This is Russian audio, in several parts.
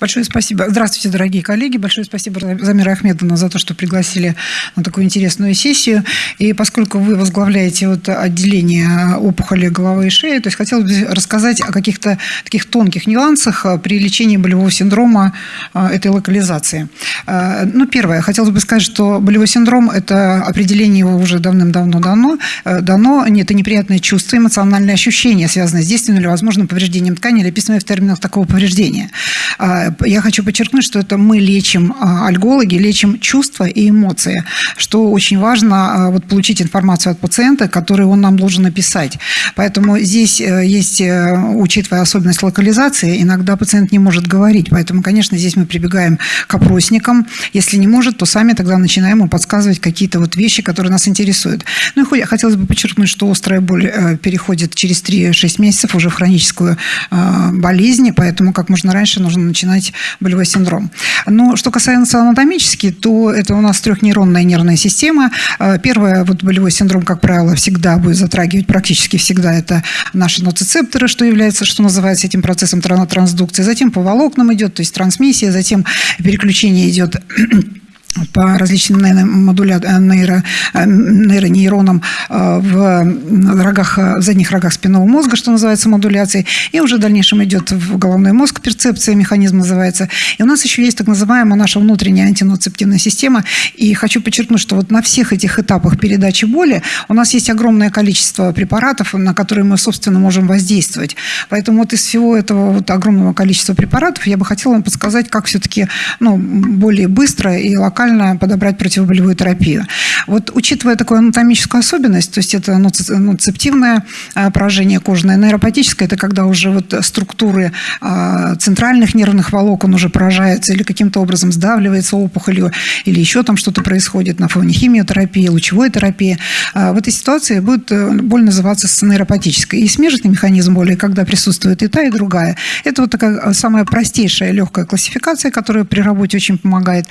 Большое спасибо. Здравствуйте, дорогие коллеги. Большое спасибо Замира Ахмедовна за то, что пригласили на такую интересную сессию. И поскольку вы возглавляете вот отделение опухоли головы и шеи, то есть хотелось бы рассказать о каких-то таких тонких нюансах а, при лечении болевого синдрома а, этой локализации. А, ну, первое, хотелось бы сказать, что болевой синдром – это определение его уже давным-давно дано. Дано это неприятное чувство, эмоциональное ощущение, связанное с действенным или возможным повреждением ткани, или описанное в терминах такого повреждения я хочу подчеркнуть, что это мы лечим, а, альгологи, лечим чувства и эмоции, что очень важно а, вот, получить информацию от пациента, которую он нам должен написать. Поэтому здесь э, есть, э, учитывая особенность локализации, иногда пациент не может говорить. Поэтому, конечно, здесь мы прибегаем к опросникам. Если не может, то сами тогда начинаем ему подсказывать какие-то вот вещи, которые нас интересуют. Ну и хотелось бы подчеркнуть, что острая боль э, переходит через 3-6 месяцев уже в хроническую болезнь, поэтому как можно раньше нужно начинать начинать болевой синдром. Но что касается анатомически, то это у нас трехнейронная нервная система. Э, первое, вот болевой синдром, как правило, всегда будет затрагивать, практически всегда это наши ноцицепторы, что является, что называется этим процессом трансдукции. Затем по волокнам идет, то есть трансмиссия, затем переключение идет по различным нейромодуля... Э, нейро... Э, нейронейронам э, в, рогах, в задних рогах спинного мозга, что называется модуляцией, и уже в дальнейшем идет в головной мозг, перцепция, механизм называется. И у нас еще есть так называемая наша внутренняя антиноцептивная система, и хочу подчеркнуть, что вот на всех этих этапах передачи боли у нас есть огромное количество препаратов, на которые мы, собственно, можем воздействовать. Поэтому вот из всего этого вот огромного количества препаратов я бы хотела вам подсказать, как все-таки ну, более быстро и локально локально подобрать противоболевую терапию. Вот учитывая такую анатомическую особенность, то есть это нуцептивное а, поражение кожное, нейропатическое, это когда уже вот структуры а, центральных нервных волокон уже поражаются или каким-то образом сдавливается опухолью, или еще там что-то происходит на фоне химиотерапии, лучевой терапии. А, в этой ситуации будет э, боль называться нейропатической. И смежный механизм боли, когда присутствует и та, и другая. Это вот такая самая простейшая легкая классификация, которая при работе очень помогает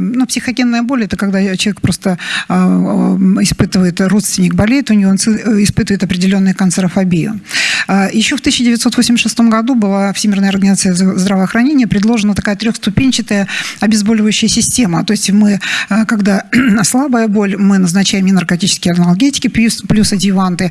ну, психогенная боль – это когда человек просто а, испытывает, родственник болеет, у него он испытывает определенную канцерофобию. А, Еще в 1986 году была Всемирная организация здравоохранения предложена такая трехступенчатая обезболивающая система. То есть мы, а, когда слабая боль, мы назначаем и наркотические анальгетики плюс, плюс адъюванты.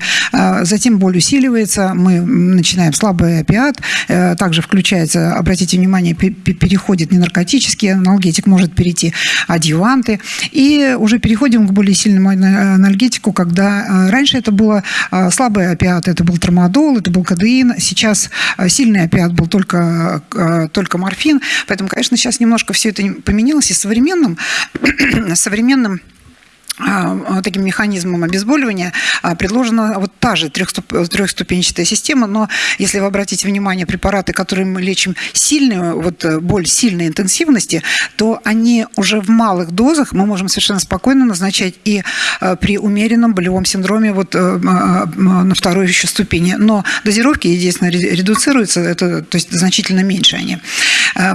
Затем боль усиливается, мы начинаем слабый опиат. Э, также включается, обратите внимание, переходит не наркотический аналгетик, может перейти адъюванты. И уже переходим к более сильному анальгетику, когда э, раньше это было слабый опиат, это был трамадол, это был кадеин, сейчас э, сильный опиат был только, только морфин. Поэтому, конечно, сейчас немножко все это поменялось, и современным, современным таким механизмом обезболивания а, предложена вот та же трехступенчатая система, но если вы обратите внимание, препараты, которые мы лечим сильную, вот э, боль сильной интенсивности, то они уже в малых дозах мы можем совершенно спокойно назначать и э, при умеренном болевом синдроме вот э, на второй еще ступени. Но дозировки, естественно, редуцируются, это, то есть значительно меньше они.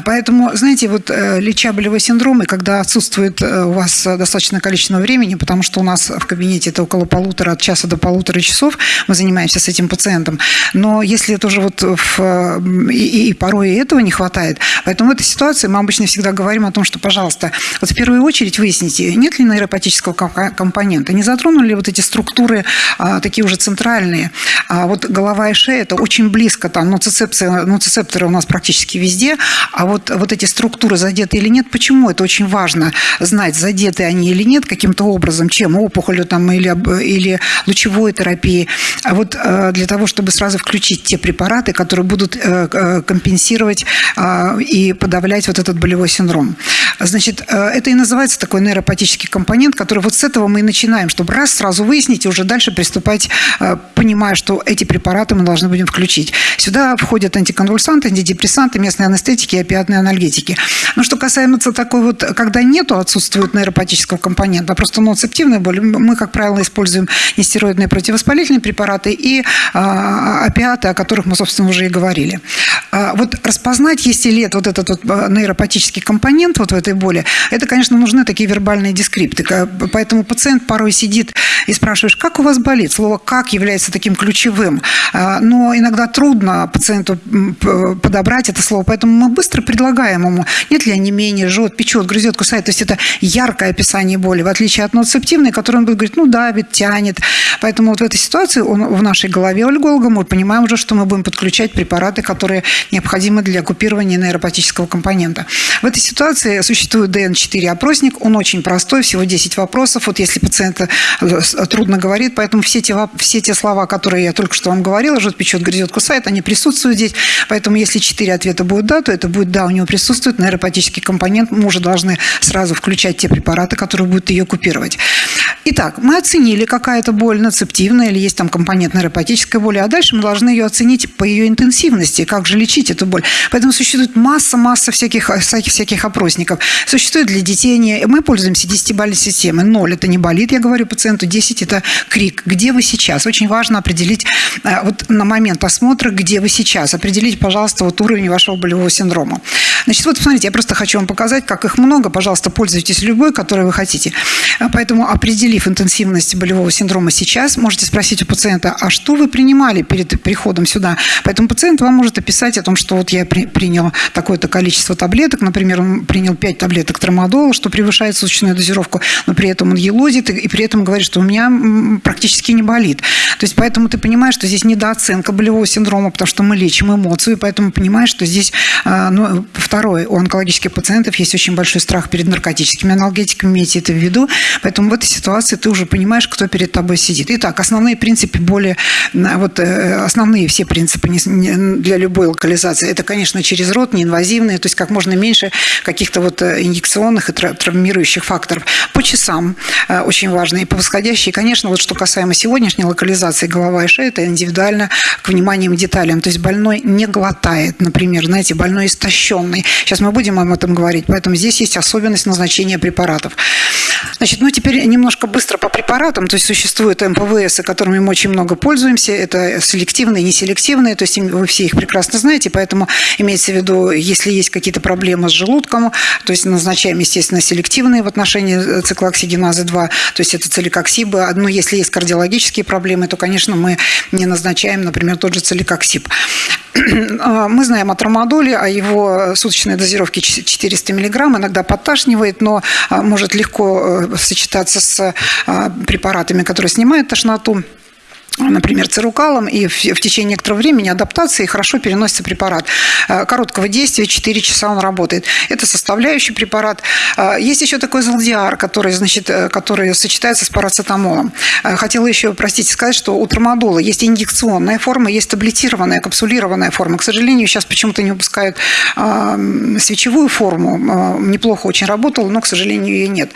Поэтому, знаете, вот леча болевой синдром, и когда отсутствует у вас достаточное количество времени, потому что у нас в кабинете это около полутора, от часа до полутора часов мы занимаемся с этим пациентом. Но если это уже вот в, и, и порой и этого не хватает, поэтому в этой ситуации мы обычно всегда говорим о том, что, пожалуйста, вот в первую очередь выясните, нет ли нейропатического компонента, не затронули ли вот эти структуры а, такие уже центральные. А вот голова и шея это очень близко, там ноцицепция, ноцицепторы у нас практически везде, а вот, вот эти структуры задеты или нет, почему? Это очень важно знать, задеты они или нет каким-то образом чем опухолью там, или, или лучевой терапией. А вот э, для того, чтобы сразу включить те препараты, которые будут э, э, компенсировать а, и подавлять вот этот болевой синдром. Значит, это и называется такой нейропатический компонент, который вот с этого мы и начинаем, чтобы раз сразу выяснить и уже дальше приступать, понимая, что эти препараты мы должны будем включить. Сюда входят антиконвульсанты, антидепрессанты, местные анестетики и опиатные анальгетики. Но что касается такой вот, когда нету, отсутствует нейропатического компонента, просто одноцептивная боль, мы, как правило, используем нестероидные противовоспалительные препараты и опиаты, о которых мы, собственно, уже и говорили. Вот распознать, есть ли это вот этот вот нейропатический компонент вот в этой боли, это, конечно, нужны такие вербальные дескрипты. Поэтому пациент порой сидит и спрашиваешь, как у вас болит? Слово «как» является таким ключевым. Но иногда трудно пациенту подобрать это слово, поэтому мы быстро предлагаем ему, нет ли онемения, жжет, печет, грызет, кусает. То есть это яркое описание боли, в отличие от ноцептивной, которой он будет говорить, ну, давит, тянет. Поэтому вот в этой ситуации он, в нашей голове альголога мы понимаем уже, что мы будем подключать препараты, которые необходимы для купирования нейропатического компонента. В этой ситуации существует ДН-4 опросник, он очень простой, всего 10 вопросов. Вот если пациента э, трудно говорит, поэтому все те, все те слова, которые я только что вам говорила, жжет, печет, грызет, кусает, они присутствуют здесь. Поэтому если 4 ответа будет да, то это будет да, у него присутствует нейропатический компонент, мы уже должны сразу включать те препараты, которые будут ее купировать. Итак, мы оценили, какая это боль, нацептивная или есть там компонент нейропатической боли, а дальше мы должны ее оценить по ее интенсивности, как же лечить эту боль. Поэтому существует масса-масса всяких, всяких, всяких опросников. Существует для детей, не... мы пользуемся 10-бальной системой. 0 – это не болит, я говорю пациенту, 10 – это крик. Где вы сейчас? Очень важно определить э, вот на момент осмотра, где вы сейчас. Определить, пожалуйста, вот уровень вашего болевого синдрома. Romo. Значит, вот посмотрите, я просто хочу вам показать, как их много. Пожалуйста, пользуйтесь любой, который вы хотите. А поэтому, определив интенсивность болевого синдрома сейчас, можете спросить у пациента, а что вы принимали перед приходом сюда? Поэтому пациент вам может описать о том, что вот я при, принял такое-то количество таблеток, например, он принял 5 таблеток трамадола, что превышает суточную дозировку, но при этом он елозит и при этом говорит, что у меня практически не болит. То есть поэтому ты понимаешь, что здесь недооценка болевого синдрома, потому что мы лечим эмоцию, поэтому понимаешь, что здесь а, ну, Второе, у онкологических пациентов есть очень большой страх перед наркотическими аналгетиками, имейте это в виду. Поэтому в этой ситуации ты уже понимаешь, кто перед тобой сидит. Итак, основные принципы более, вот э, основные все принципы для любой локализации, это, конечно, через рот, неинвазивные, то есть как можно меньше каких-то вот э, инъекционных и травмирующих факторов. По часам э, очень важно, и по восходящей. И, конечно, вот что касаемо сегодняшней локализации голова и шея, это индивидуально к вниманием деталям. То есть больной не глотает, например, знаете, больной истощенный, стороны. Сейчас мы будем об этом говорить, поэтому здесь есть особенность назначения препаратов. Значит, ну теперь немножко быстро по препаратам. То есть существуют МПВС, которыми мы очень много пользуемся. Это селективные, неселективные. То есть вы все их прекрасно знаете, поэтому имеется в виду, если есть какие-то проблемы с желудком, то есть назначаем, естественно, селективные в отношении циклооксигеназы 2, то есть это целикоксибы. Но если есть кардиологические проблемы, то, конечно, мы не назначаем, например, тот же целикоксиб. Мы знаем о трамадоле, о его суточной дозировке 400 мг, иногда подташнивает, но а, может легко э, сочетаться с а, препаратами, которые снимают тошноту например, цирукалом, и в, в течение некоторого времени адаптации хорошо переносится препарат. Э, короткого действия, 4 часа он работает. Это составляющий препарат. Э, есть еще такой золдиар, который, значит, э, который сочетается с парацетамолом. Хотела еще, простите, сказать, что у трамадола есть инъекционная форма, есть таблетированная, капсулированная форма. К сожалению, сейчас почему-то не выпускают свечевую форму. Неплохо очень работала, но, к сожалению, ее нет.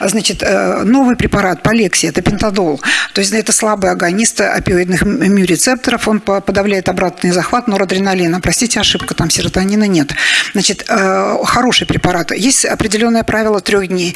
Значит, новый препарат, полексия, это пентадол. То есть это слабый агонист опиоидных мю-рецепторов, он подавляет обратный захват норадреналина. Простите, ошибка, там серотонина нет. Значит, э, хороший препарат. Есть определенное правило трех дней.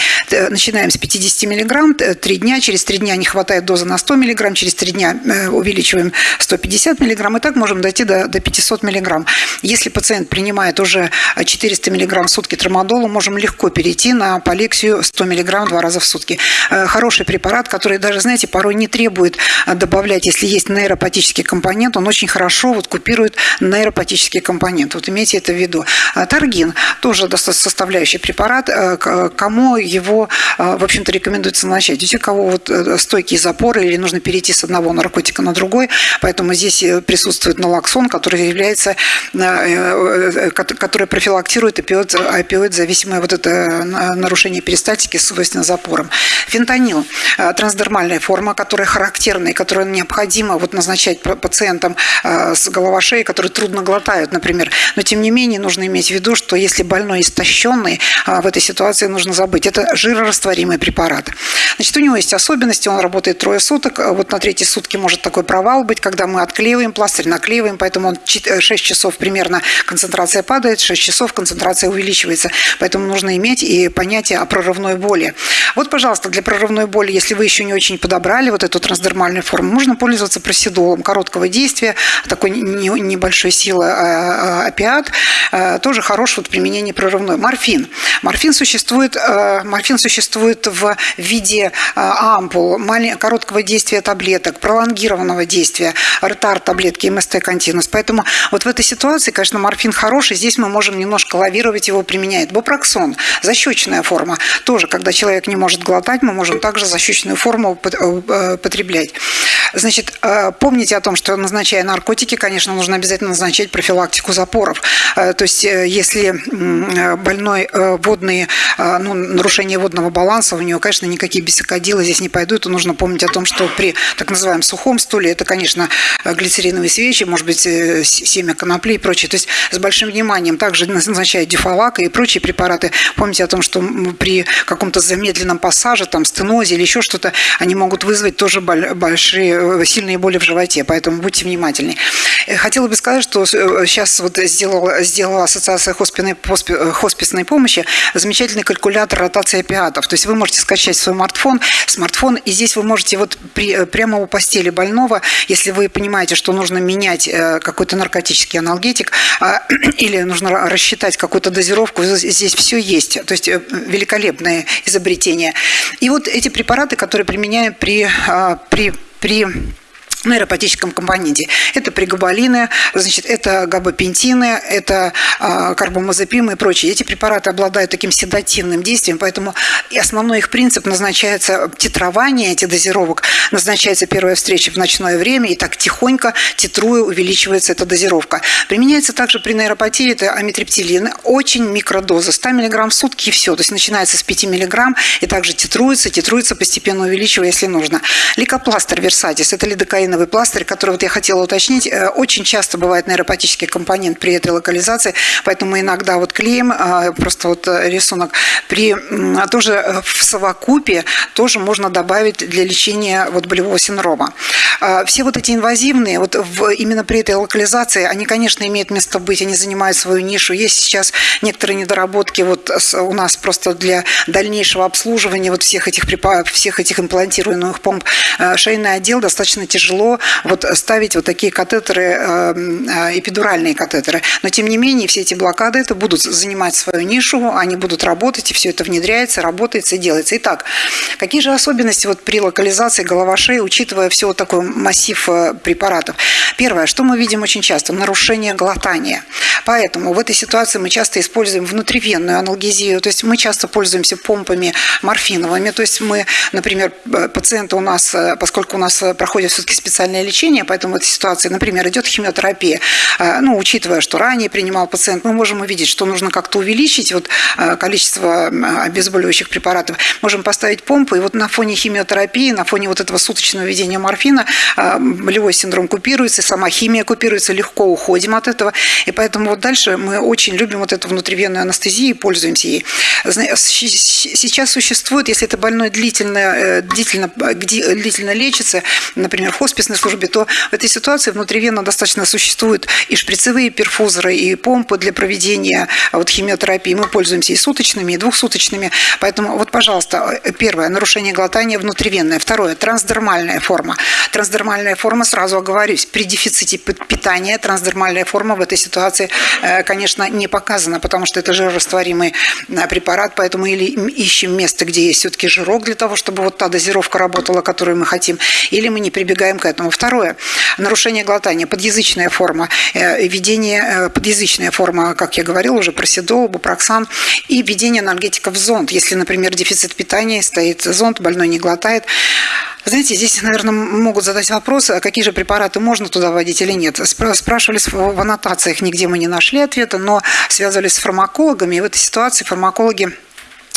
Начинаем с 50 миллиграмм, три дня, через три дня не хватает дозы на 100 миллиграмм, через три дня э, увеличиваем 150 миллиграмм, и так можем дойти до, до 500 миллиграмм. Если пациент принимает уже 400 миллиграмм в сутки трамадола, можем легко перейти на полексию 100 миллиграмм два раза в сутки. Э, хороший препарат, который даже, знаете, порой не требует добавлять добавлять, если есть нейропатический компонент, он очень хорошо вот купирует нейропатический компонент. Вот имейте это в виду. А таргин тоже составляющий препарат. Э, кому его, э, в общем-то, рекомендуется начать? У тех, кого вот э, стойкие запоры или нужно перейти с одного наркотика на другой, поэтому здесь присутствует налоксон, который является, который профилактирует опиоид, опиоид зависимое вот это нарушение перистальтики, свойственно запорам. Фентанил – трансдермальная форма, которая характерна и которая необходимо вот назначать пациентам с головошеей, которые трудно глотают, например. Но, тем не менее, нужно иметь в виду, что если больной истощенный, в этой ситуации нужно забыть. Это жирорастворимый препарат. Значит, у него есть особенности, он работает трое суток, вот на третьи сутки может такой провал быть, когда мы отклеиваем пластырь, наклеиваем, поэтому он 6 часов примерно концентрация падает, 6 часов концентрация увеличивается. Поэтому нужно иметь и понятие о прорывной боли. Вот, пожалуйста, для прорывной боли, если вы еще не очень подобрали вот эту трансдермальную форму, можно пользоваться просидолом короткого действия, такой небольшой силы а, а, опиат, а, тоже хорош вот применение прорывной. Морфин. Морфин существует, морфин существует в виде ампул, короткого действия таблеток, пролонгированного действия, ретард таблетки, МСТ континус. Поэтому вот в этой ситуации, конечно, морфин хороший, здесь мы можем немножко лавировать его применять. Бупроксон, защечная форма, тоже, когда человек не может глотать, мы можем также защечную форму э, потреблять. Значит, э, помните о том, что назначая наркотики, конечно, нужно обязательно назначать профилактику запоров. Э, то есть, если больной водные, ну, нарушение водного баланса, у него, конечно, никакие бисокодилы здесь не пойдут, то нужно помнить о том, что при так называемом сухом стуле, это, конечно, глицериновые свечи, может быть, семя конопли и прочее. То есть, с большим вниманием также назначают дюфалак и прочие препараты. Помните о том, что при каком-то замедленном пассаже, там, стенозе или еще что-то, они могут вызвать тоже большие, сильные боли в животе, поэтому будьте внимательны. Э, хотела бы сказать, что сейчас э, вот сделала, сделала Ассоциация хосписной, хосписной помощи замечательный калькулятор ротации опиатов. То есть вы можете скачать свой смартфон, смартфон, и здесь вы можете вот при, э, прямо у постели больного, если вы понимаете, что нужно менять какой-то наркотический аналгетик а, или нужно рассчитать какую-то дозировку, здесь все есть. То есть великолепное изобретение. И вот эти препараты, которые применяем при, а, при, при нейропатическом компоненте. Это пригабалины, значит, это габапентины, это э, карбамазепины и прочие. Эти препараты обладают таким седативным действием, поэтому и основной их принцип назначается титрование этих дозировок, назначается первая встреча в ночное время, и так тихонько, титруя, увеличивается эта дозировка. Применяется также при нейропатии, это амитриптилин, очень микродоза, 100 мг в сутки и все, то есть начинается с 5 мг, и также титруется, титруется, постепенно увеличивая, если нужно. Ликопластер версатис, это лидокаин героиновый пластырь, который вот я хотела уточнить, э, очень часто бывает нейропатический компонент при этой локализации, поэтому мы иногда вот клеим, а, просто вот э, рисунок, при тоже э, в совокупе тоже можно добавить для лечения вот болевого синдрома. А, все вот эти инвазивные, вот в, именно при этой локализации, они, конечно, имеют место быть, они занимают свою нишу. Есть сейчас некоторые недоработки вот у нас просто для дальнейшего обслуживания вот всех этих всех этих имплантируемых помп. Шейный отдел достаточно тяжело тяжело вот ставить вот такие катетеры, эм, э, эпидуральные катетеры. Но тем не менее все эти блокады это будут занимать свою нишу, они будут работать, и все это внедряется, работает и делается. Итак, какие же особенности вот при локализации голова шеи, учитывая все вот такой массив э, препаратов? Первое, что мы видим очень часто, нарушение глотания. Поэтому в этой ситуации мы часто используем внутривенную аналгезию, то есть мы часто пользуемся помпами морфиновыми, то есть мы, например, э, пациенты у нас, поскольку у нас проходит все-таки специальное лечение, поэтому в этой ситуации, например, идет химиотерапия, э, ну, учитывая, что ранее принимал пациент, мы можем увидеть, что нужно как-то увеличить вот э, количество обезболивающих препаратов. Можем поставить помпу, и вот на фоне химиотерапии, на фоне вот этого суточного введения морфина э, болевой синдром купируется, сама химия купируется, легко уходим от этого. И поэтому вот дальше мы очень любим вот эту внутривенную анестезию и пользуемся ей. Сейчас существует, если это больной длительно, длительно, длительно лечится, например, в хосписной службе, то в этой ситуации внутривенно достаточно существуют и шприцевые перфузоры, и помпы для проведения вот, химиотерапии. Мы пользуемся и суточными, и двухсуточными. Поэтому вот, пожалуйста, первое, нарушение глотания внутривенное. Второе, трансдермальная форма. Трансдермальная форма, сразу оговорюсь, при дефиците питания трансдермальная форма в этой ситуации, э, конечно, не показана, потому что это жирорастворимый э, препарат, поэтому или ищем место, где есть все-таки жирок для того, чтобы вот та дозировка работала, которую мы хотим, или мы не прибегаем к этому. Второе. Нарушение глотания. Подъязычная форма. Э, введение, э, подъязычная форма, как я говорила уже, проседол, бупроксан. И введение анальгетиков в зонд. Если, например, дефицит питания, стоит зонд, больной не глотает. Знаете, здесь, наверное, могут задать вопрос, а какие же препараты можно туда вводить или нет. Спрашивали в аннотациях, нигде мы не нашли ответа, но связывались с фармакологами. И в этой ситуации фармакологи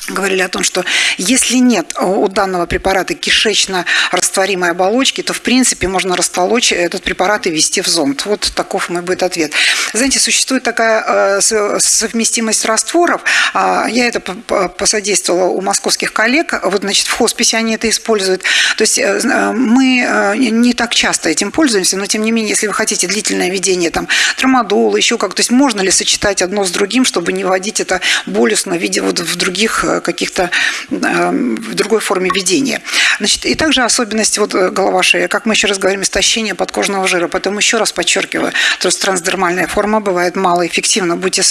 говорили о том, что если нет у данного препарата кишечно-растворимой оболочки, то, в принципе, можно растолочь этот препарат и ввести в зонд. Вот таков мой будет ответ. Знаете, существует такая э, совместимость растворов. А, я это посодействовала у московских коллег. Вот, значит, в хосписе они это используют. То есть э, э, мы не так часто этим пользуемся, но, тем не менее, если вы хотите длительное ведение, там, трамадола, еще как, то есть можно ли сочетать одно с другим, чтобы не вводить это болезненно в виде вот в других каких-то эм, в другой форме ведения. Значит, и также особенность вот э, голова шея, как мы еще раз говорим, истощение подкожного жира. Поэтому еще раз подчеркиваю, то есть трансдермальная форма бывает малоэффективна. Будьте,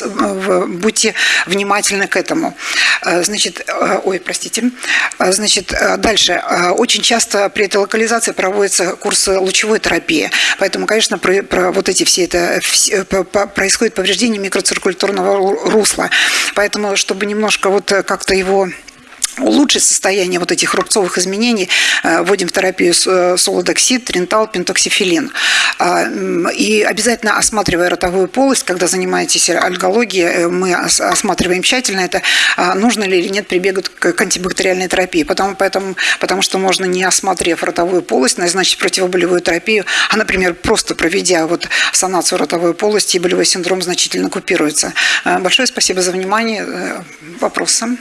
будьте внимательны к этому. Э, значит, э, ой, простите. Значит, дальше. Очень часто при этой локализации проводятся курсы лучевой терапии. Поэтому, конечно, про, про вот эти все это все, происходит повреждение микроциркуляторного русла. Поэтому, чтобы немножко вот как-то его улучшить состояние вот этих рубцовых изменений, э, вводим в терапию э, солодоксид, тринтал, пентоксифилин. А, и обязательно осматривая ротовую полость, когда занимаетесь альгологией, э, мы осматриваем тщательно это, а, нужно ли или нет прибегать к антибактериальной терапии. Потому, поэтому, потому что можно, не осмотрев ротовую полость, назначить противоболевую терапию, а, например, просто проведя вот санацию ротовой полости, болевой синдром значительно купируется. Большое спасибо за внимание. Вопросы?